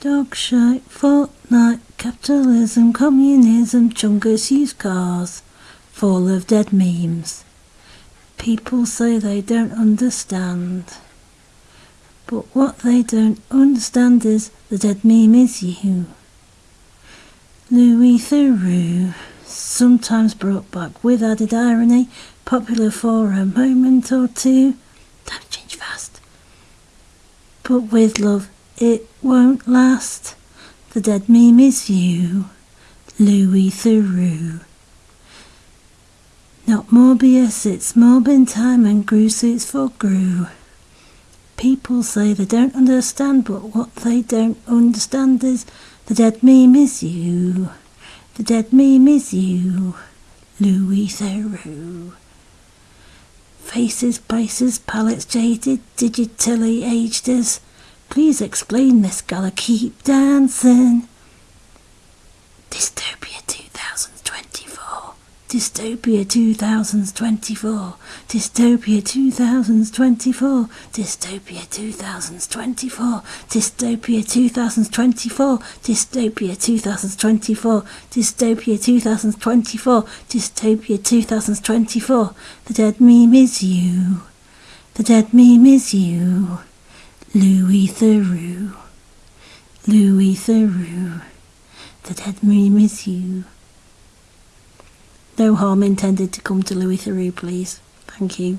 Dog shite, Fortnite, capitalism, communism, chungus used cars, full of dead memes. People say they don't understand. But what they don't understand is the dead meme is you. Louis Theroux, sometimes brought back with added irony, popular for a moment or two. Time change fast. But with love, it won't last. The dead meme is you, Louis Theroux. Not Morbius, it's Morbin time and Gru suits for Gru. People say they don't understand, but what they don't understand is the dead meme is you. The dead meme is you, Louis Theroux. Faces, places, palettes jaded, digitally aged us. Please explain this, gala keep dancing. Dystopia 2024. Dystopia 2024. Dystopia 2024. Dystopia 2024. Dystopia 2024. Dystopia 2024. Dystopia 2024. Dystopia 2024. The dead meme is you. The dead meme is you. Theroux. Louis Theroux. The dead meme is you. No harm intended to come to Louis Theroux, please. Thank you.